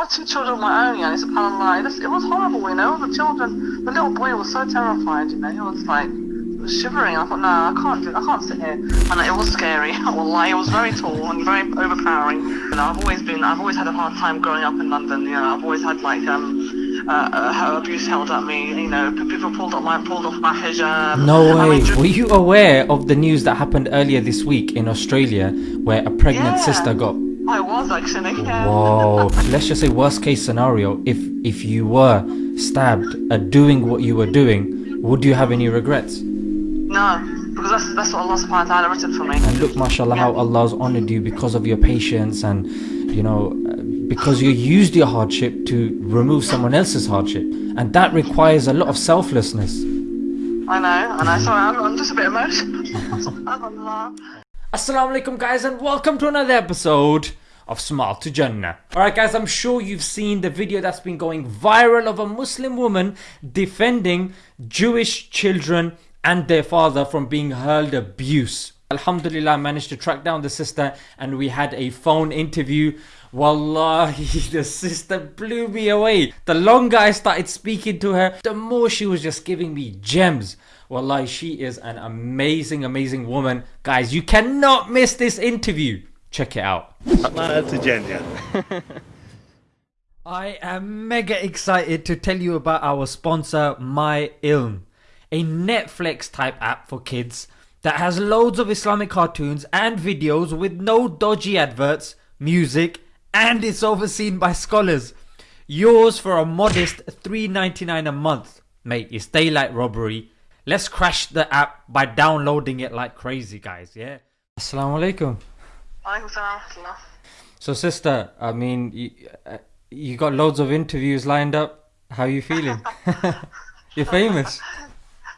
have two children of my own, yeah, it's subhanAllah. It was, it was horrible, you know. The children, the little boy was so terrified, you know. He was like, he was shivering. I thought, no, I can't do, it. I can't sit here. And it was scary. Wallahi, it was very tall and very overpowering. You know, I've always been, I've always had a hard time growing up in London. You know, I've always had like um, uh, uh, abuse held at me. You know, people pulled off my pulled off my hijab. No I way. mean, Were you aware of the news that happened earlier this week in Australia where a pregnant Yeah. sister got I was actually. Yeah. Whoa. Let's just say worst case scenario, if if you were stabbed at doing what you were doing, would you have any regrets? No, because that's that's what Allah Subhanahu wa Taala written for me. And look, mashallah, how Allah's honored you because of your patience and, you know, because you used your hardship to remove someone else's hardship. And that requires a lot of selflessness. I know, and I sorry, I'm, I'm just a bit emotional. Subhanallah. Assalamu alaikum, guys, and welcome to another episode of Smile to Jannah. Alright, guys, I'm sure you've seen the video that's been going viral of a Muslim woman defending Jewish children and their father from being hurled abuse. Alhamdulillah, I managed to track down the sister and we had a phone interview. Wallahi, the sister blew me away. The longer I started speaking to her, the more she was just giving me gems. Wallahi, she is an amazing, amazing woman. Guys, you cannot miss this interview. Check it out. Atlanta to Jenya. I am mega excited to tell you about our sponsor, My Ilm, a Netflix type app for kids that has loads of Islamic cartoons and videos with no dodgy adverts, music, and it's overseen by scholars. Yours for a modest $3.99 a month. Mate, it's daylight robbery. Let's crash the app by downloading it like crazy, guys, yeah? Assalamu alaikum. Wa. So, sister, I mean, you, uh, you got loads of interviews lined up. How are you feeling? You're famous.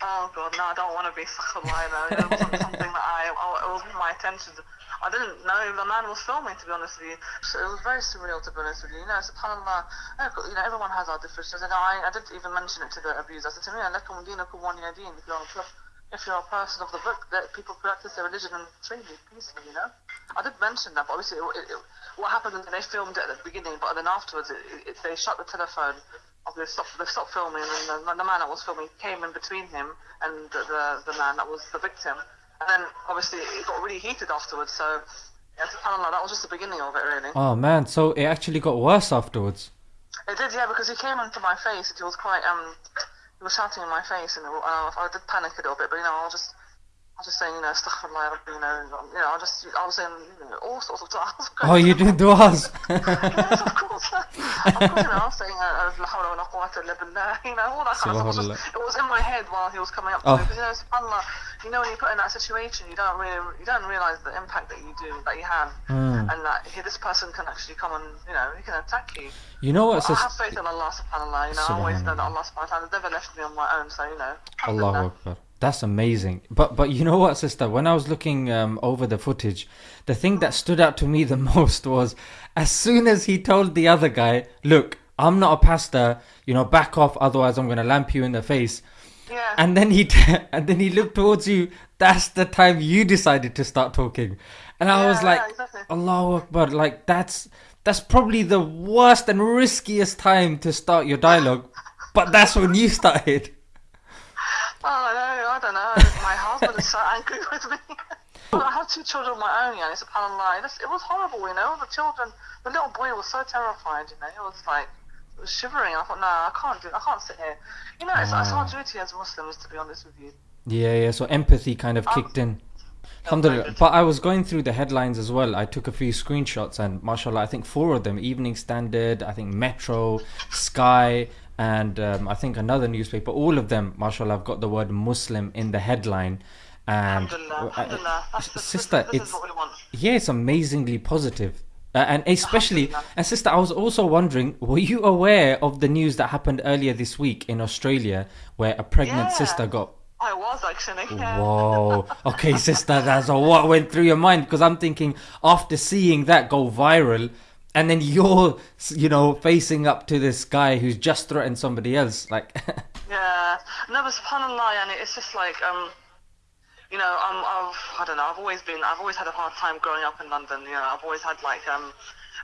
Oh god, no, I don't want to be Sakhallah though. It wasn't something that I, I, it wasn't my intention. I didn't know the man was filming, to be honest with you. So it was very surreal, to be honest with you. You know, subhanAllah, you know, everyone has our differences. And I, I didn't even mention it to the abuser. I said to me, lakum dinakum din. If you're, a- if you're a person of the book, that people practice their religion and treat freely, peacefully, you know? I did mention that, but obviously, it, it, what happened is they filmed it at the beginning, but then afterwards, they shut the telephone. They stopped, they stopped filming, and the, the man that was filming came in between him and the, the, the man that was the victim. And then, obviously, it got really heated afterwards, so, yeah, subhanAllah, that was just the beginning of it, really. Oh man, so it actually got worse afterwards. It did, yeah, because he came into my face and he was quite, um, he was shouting in my face, and uh, I did panic a little bit, but you know, I was just, I was just saying, you know, astaghfirullah, you know, you know, I just, I was you know, all sorts of stuff. Oh, you did du'as. yes, of course. of course, you know, I was saying, uh, la hawla wa la quwwata illa billah, you know, all that kind of stuff. It was, just, it was in my head while he was coming up to Oh. me, because, you know, subhanAllah, you know, when you put in that situation, you don't really, you don't realize the impact that you do, that you have, Hmm. and that he, this person can actually come and, you know, he can attack you. You know what, I have faith in Allah subhanAllah, you know, I always know that Allah subhanahu wa ta'ala never left me on my own, so you know. Allahu. Akbar. That's amazing. But but you know what, sister? When I was looking um, over the footage, the thing that stood out to me the most was as soon as he told the other guy, "Look, I'm not a pastor. You know, back off, otherwise I'm gonna lamp you in the face." Yeah. And then he t- and then he looked towards you. That's the time you decided to start talking, and I was like, yeah, exactly. "Allahu Akbar!" Like that's that's probably the worst and riskiest time to start your dialogue, but that's when you started. Oh, no, I don't know. My husband is so angry with me. I have two children of my own, yeah, subhanAllah. Was, it was horrible, you know. The children, the little boy was so terrified, you know. He was like, was shivering. I thought, no, I can't do it. I can't sit here. You know, it's, it's our duty as Muslims, to be honest with you. Yeah, yeah. So empathy kind of kicked in. Alhamdulillah. But I was going through the headlines as well. I took a few screenshots, and mashallah, I think four of them Evening Standard, I think Metro, Sky, and um, I think another newspaper. All of them, mashallah, have got the word Muslim in the headline. And Alhamdulillah, uh, alhamdulillah. That's, sister, this, this it's is what we want. yeah, it's amazingly positive. Uh, and especially, and sister, I was also wondering, were you aware of the news that happened earlier this week in Australia, where a pregnant Yeah. sister got I was actually, yeah. Whoa. Okay, sister, that's a, what went through your mind? Because I'm thinking after seeing that go viral, and then you're, you know, facing up to this guy who's just threatened somebody else, like, Yeah, no, but subhanallah, and it's just like um, you know, um, I've I don't know, I've always been, I've always had a hard time growing up in London. You know, I've always had like um,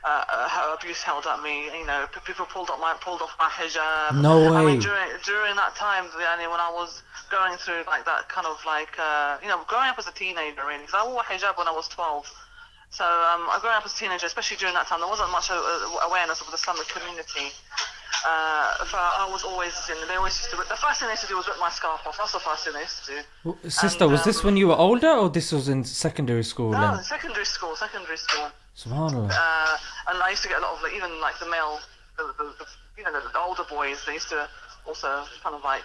uh, uh, abuse held at me. You know, people pulled up my pulled off my hijab. No way. I mean, during during that time, yani, when I was going through like that kind of like uh, you know growing up as a teenager, really, because I wore hijab when I was 12. So um, I growing up as a teenager, especially during that time, there wasn't much awareness of the Islamic community. Uh, I was always, in. they always used to. The first thing they used to do was rip my scarf off. That's the first thing they used to do. W- Sister, And, was this um, when you were older or this was in secondary school? No, then? secondary school, secondary school. Subhanallah. Uh, and I used to get a lot of like, even like the male, the, the, the you know, the, the older boys. They used to also kind of like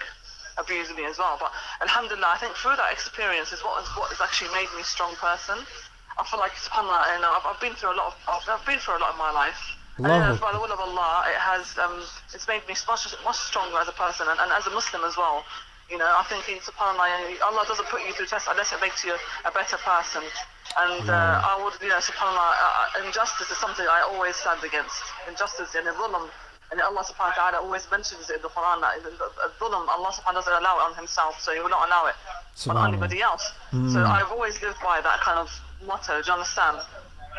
abuse me as well. But Alhamdulillah, I think through that experience is what is what has actually made me a strong person. I feel like Subhanallah, know, I've, I've been through a lot of, I've, been through a lot in my life. And by the will of Allah, it has, um, it's made me much, much stronger as a person and, and as a Muslim as well. You know, I think, Subhanallah, Allah doesn't put you through tests unless it makes you a better person. And uh, I would, you know, Subhanallah, uh, uh, injustice is something I always stand against. Injustice and dhulm. And Allah subhanahu wa ta'ala always mentions it in the Quran that dhulm, Allah subhanahu wa ta'ala doesn't allow it on himself, so he will not allow it on anybody else. So I've always lived by that kind of motto, do you understand?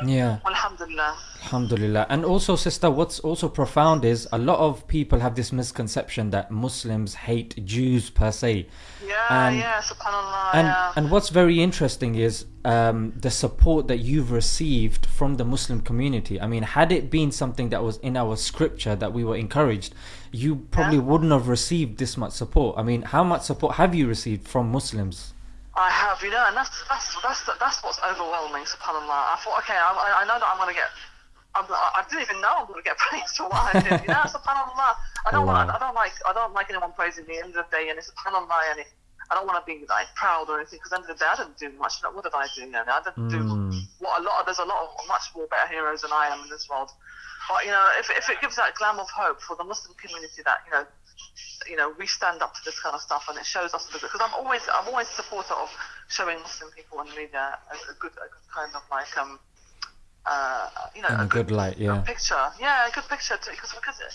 Yeah. Alhamdulillah. Alhamdulillah. And also, sister, what's also profound is a lot of people have this misconception that Muslims hate Jews per se. Yeah, And- yeah, subhanallah, And yeah. and what's very interesting is um, the support that you've received from the Muslim community. I mean, had it been something that was in our scripture that we were encouraged, you probably wouldn't have received this much support. I mean, how much support have you received from Muslims? I have, you know, and that's that's that's that's what's overwhelming. Subhanallah. I thought, okay, I, I- know that I'm gonna get. I'm, I didn't even know I'm gonna get praised for what I did. You know, Subhanallah. I don't want. I don't like. I don't like anyone praising me. At the end of the day, and it's Subhanallah, and it, I don't want to be like proud or anything. Because at the end of the day, I didn't do much. Like, what did I do? You know, I didn't do hmm. what a lot. Of, there's a lot of much more better heroes than I am in this world. But you know, if if it gives that glam of hope for the Muslim community that you know you know, we stand up to this kind of stuff, and it shows us because I'm always I'm always a supporter of showing Muslim people in the media a, a good a good kind of like um uh you know In a good light, yeah. picture. Yeah a good picture to, because because it,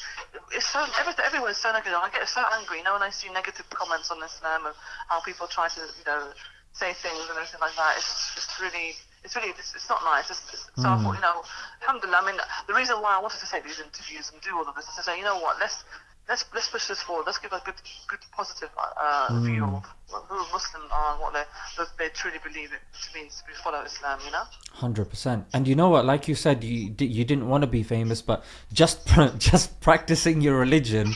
it's so everything everyone's so negative. I get so angry you know when I see negative comments on Islam and how people try to you know say things and everything like that. It's just really it's really it's, it's not nice it's, it's, so I thought you know alhamdulillah I mean the reason why I wanted to take these interviews and do all of this is to say you know what let's let's let's push this forward. Let's give a good, good, positive uh, view of who Muslims are and what they what they truly believe it to mean to be follow Islam. You know. Hundred percent. And you know what? Like you said, you you didn't want to be famous, but just just practicing your religion,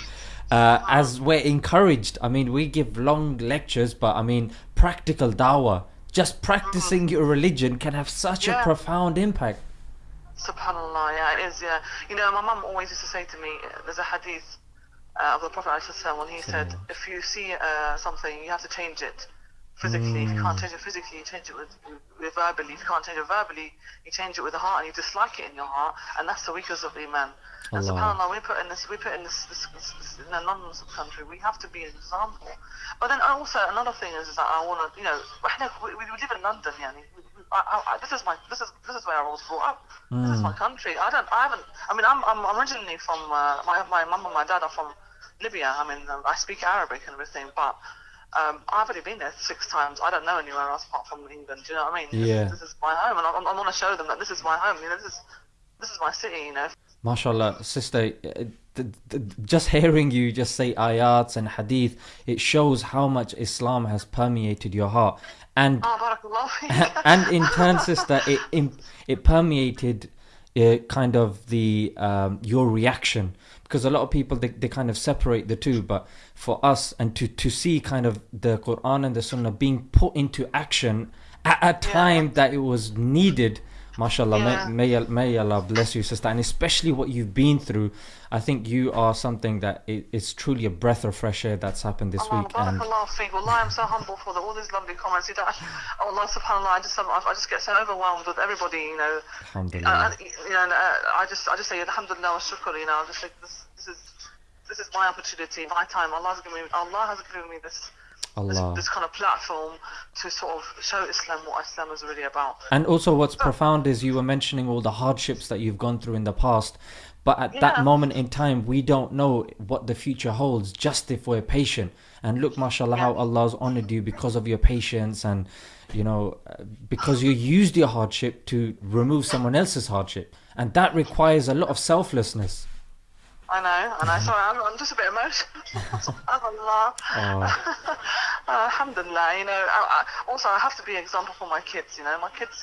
uh, as we're encouraged. I mean, we give long lectures, but I mean, practical dawah. Just practicing your religion can have such a profound impact. Subhanallah, yeah, it is, yeah. You know, my mum always used to say to me, there's a hadith uh, of the Prophet when he said, if you see uh, something, you have to change it physically. If you can't change it physically, you change it with, with verbally. If you can't change it verbally, you change it with the heart, and you dislike it in your heart, and that's the weakness of iman. And Allah. subhanAllah, we put in this, we put in this, this, this, this in a non-Muslim country, we have to be an example. But then also another thing is, is that I want to, you know, we, we live in London, yeah. I, I, this is my, this is, this is where I was brought up. This is my country. I don't, I haven't. I mean, I'm, I'm originally from uh, my, my mum and my dad are from Libya. I mean, I speak Arabic and everything, but um, I've only been there six times. I don't know anywhere else apart from England. Do you know what I mean? This- Yeah. This, is my home, and I, I want to show them that this is my home. You know, this is, this is my city. You know. MashaAllah, sister, uh, just hearing you just say ayats and hadith, it shows how much Islam has permeated your heart. And Oh, and in turn, sister, it it permeated uh, kind of the um, your reaction because a lot of people they, they kind of separate the two. But for us, and to to see kind of the Quran and the Sunnah being put into action at a time that it was needed. Mashallah, Yeah. may, may, may Allah bless you, sister, and especially what you've been through. I think you are something that i- is truly a breath of fresh air that's happened this Allah, week. And feek. I'm so humble for the, all these lovely comments. You know, oh, Allah subhanallah, I just, I I just get so overwhelmed with everybody, you know. Alhamdulillah. Uh, and, you know, uh, I just, I just say alhamdulillah wa shukr, you know, I just think this, this is, this is my opportunity, my time. Allah has given me, Allah has given me this, Allah. this kind of platform to sort of show Islam what Islam is really about. And also, what's profound is you were mentioning all the hardships that you've gone through in the past, but at Yeah. that moment in time, we don't know what the future holds. Just if we're patient, and look, mashallah, how Allah's honored you because of your patience, and you know, because you used your hardship to remove someone else's hardship, and that requires a lot of selflessness. I know, and I sorry, I'm, I'm just a bit emotional. Subhanallah. Oh. Uh, alhamdulillah, you know. I, I, also, I have to be an example for my kids. You know, my kids,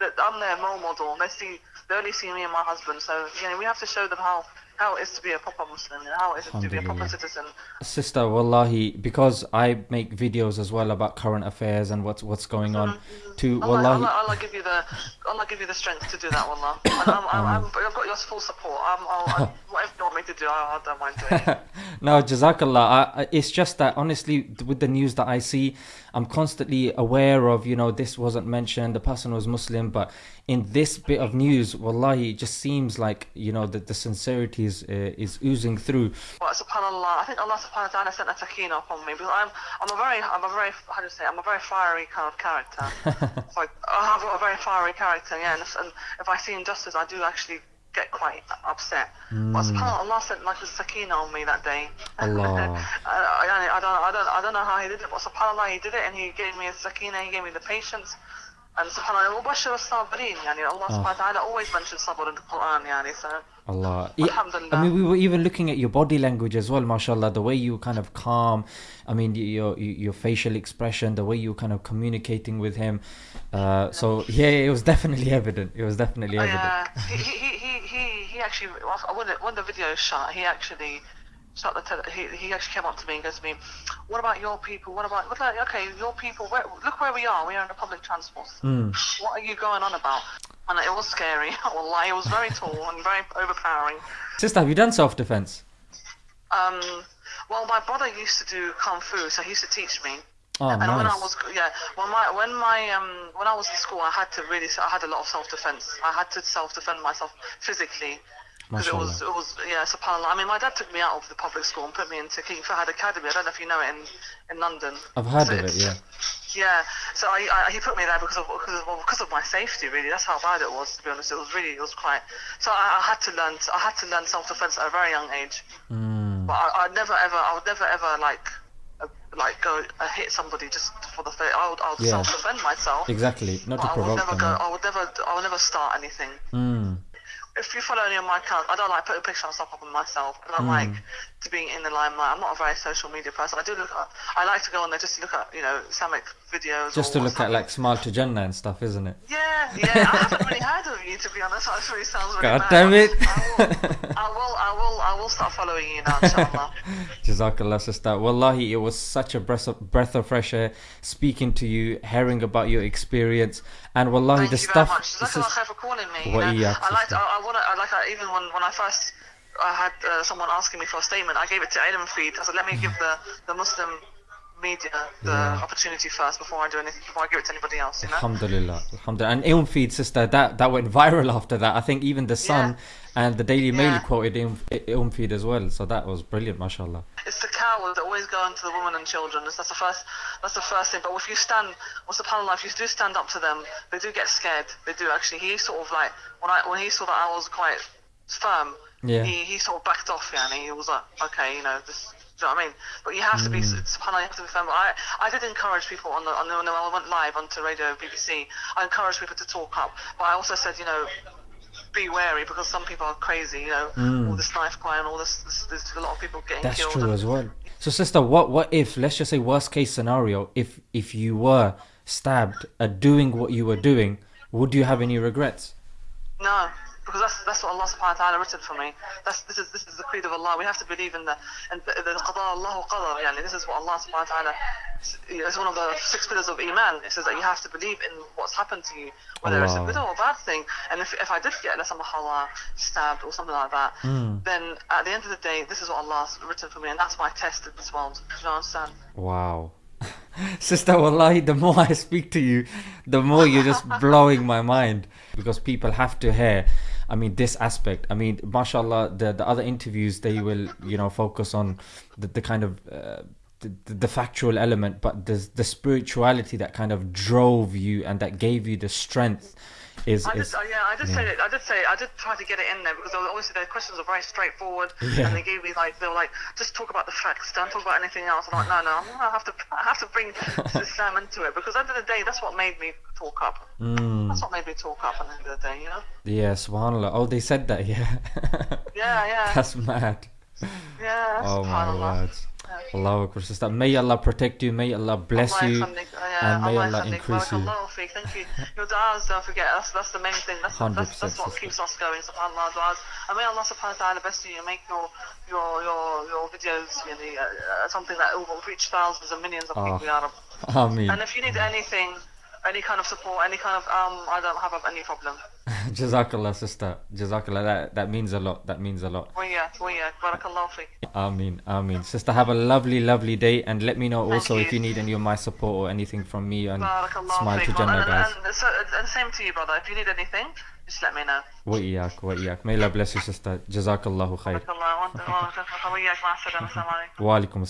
that I'm their role model. They see, they only see me and my husband. So you know, we have to show them how how it is to be a proper Muslim, and how it is to be a proper citizen. Sister, wallahi, because I make videos as well about current affairs and what's what's going on. Mm-hmm. To Allah, wallahi, Allah, Allah give you the Allah give you the strength to do that, Wallah. And I'm, I'm, I'm, I've got your full support. I'm, I'll, I, whatever you want me to do, I, I don't mind doing it. no, Jazakallah. I, it's just that honestly, with the news that I see, I'm constantly aware of. You know, this wasn't mentioned. The person was Muslim, but in this bit of news, wallahi, it just seems like you know that the sincerity is uh, is oozing through. But subhanallah, I think Allah subhanahu wa ta'ala sent a sakina upon me because I'm I'm a very I'm a very how do you say I'm a very fiery kind of character. like I have a very fiery character, yeah. And if, and if I see injustice, I do actually get quite upset. Hmm. But subhanallah, Allah sent like a sakina on me that day. Allah. I, I, I don't I don't I don't know how He did it, but subhanallah, He did it, and He gave me a sakina. He gave me the patience. And subhanallah, mubashir as-sabirin, yani Allah subhanahu wa ta'ala always mentions sabr in the Quran, yani, so Allah. Yeah, I mean, we were even looking at your body language as well, mashallah. The way you kind of calm. I mean, your your facial expression, the way you kind of communicating with him. Uh, so yeah, it was definitely evident. It was definitely evident. Yeah, he, he, he, he, he, he actually, when the, when the video shot, he actually the tele- he, he actually came up to me and goes to me, what about your people? What about, okay, your people, where, look where we are, we are in the public transport. What are you going on about? And it was scary, Wallah, it was very tall and very overpowering. Sister, have you done self defense? Um, well, my brother used to do kung fu, so he used to teach me. Oh, and when I was yeah, when my when my um when I was in school, I had to really I had a lot of self defense. I had to self defend myself physically. Because it was, it was, yeah, subhanAllah. I mean, my dad took me out of the public school and put me into King Fahad Academy. I don't know if you know it in, in London. I've heard So of it, yeah. Yeah, so I, I, he put me there because of because of, well, because of my safety. Really, that's how bad it was. To be honest, it was really it was quite. So I, I had to learn. I had to learn self defense at a very young age. Mm. But I, I'd never ever. I would never ever like. Uh, like go uh, hit somebody just for the face. I would, I would Yeah. self defend myself. Exactly. Not to But I would never them. go. I would never. I would never start anything. Mm. If you follow any of my accounts, I don't like putting pictures of stuff up on myself. I don't hmm. like to be in the limelight. I'm not a very social media person. I do look. At, I like to go on there just to look at you know Islamic videos. Just to look at like Smile to Jannah and stuff, isn't it? Yeah, yeah. I haven't really heard of you to be honest. That really sounds really God bad. damn it. I will, I will. I will. I will start following you now, inshallah. Jazakallah, sister. Wallahi, it was such a breath of, breath of fresh air speaking to you, hearing about your experience, and wallahi, Thank the you stuff. very much. Jazakallah is- for calling me. You know, I like. sister. I, I want to. Like. I, even when when I first. I had uh, someone asking me for a statement. I gave it to Ilm Feed. I said, let me give the, the Muslim media the Yeah. opportunity first before I do anything, before I give it to anybody else, you know? Alhamdulillah, Alhamdulillah. And Ilm Feed, sister, that, that went viral after that. I think even the Sun and the Daily Mail Yeah. quoted Ilm, Ilm Feed as well. So that was brilliant, mashallah. It's the cowards that always go into the women and children. That's the first. That's the first thing. But if you stand, what's the panel If you do stand up to them, they do get scared. They do actually. He sort of like when I when he saw that I was quite firm. Yeah. He he sort of backed off. Yeah, and he was like, okay, you know, this. Do you know what I mean? But you have to be, Mm. subhanAllah, you have to be firm. I, I did encourage people on the, on the, when I went live onto radio BBC, I encouraged people to talk up. But I also said, you know, be wary because some people are crazy, you know, all this knife crime, and all this, this, there's a lot of people getting Mm. That's killed. true and- as well. So, sister, what what if let's just say worst case scenario, if if you were stabbed at doing what you were doing, would you have any regrets? No, because that's that's what Allah subhanahu wa ta'ala written for me. That's this is this is of Allah. We have to believe in the and the, the qada Allah qadar. Yani this is what Allah subhanahu wa ta'ala. It's one of the six pillars of iman. It says that you have to believe in what's happened to you, whether it's a good or a bad thing. And if, if I did get let's stabbed or something like that, hmm. then at the end of the day, this is what Allah's written for me, and that's my test in this world. Do you understand? Wow. Sister, wallahi, the more I speak to you, the more you're just blowing my mind. Because people have to hear, I mean, this aspect. I mean, mashallah, the, the other interviews, they will, you know, focus on the, the kind of. Uh, the, the factual element, but the the spirituality that kind of drove you and that gave you the strength is I did, is uh, yeah, I did say it. I just say I did try to get it in there because obviously their questions are very straightforward, Yeah. and they gave me like they were like just talk about the facts, don't talk about anything else. I'm like, no, no, I'm gonna have to I have to bring Islam into it because at the end of the day, that's what made me talk up. Mm, that's what made me talk up and the day, you know? Yeah, Subhanallah. Oh, they said that, yeah. yeah, yeah. That's mad. Yeah, Oh, my word. Yeah. Allah Akbar, sister. May Allah protect you, may Allah bless you, oh, and may Allah, increase you. Allah, thank you. Your du'as, don't forget, that's, that's the main thing. That's, that's, that's what keeps us going, subhanAllah, du'as. And may Allah subhanahu wa ta'ala bless you and make your, your, your, your videos you know, uh, something that will reach thousands and millions of oh, people, Ya Rabbi. Ameen. And if you need anything, any kind of support, any kind of um, I don't have any problem. Jazakallah, sister. Jazakallah. That, that means a lot. That means a lot. Oh yeah, oh yeah. Barakallah feek. Amin, amin. Sister, have a lovely, lovely day, and let me know Thank also you. if you need any of my support or anything from me. And smile to Jannah, guys. And, and, and same to you, brother. If you need anything, just let me know. Wa وإياك. May Allah bless you, sister. Jazakallahu الله Wa وإياك مع السلامة. وعليكم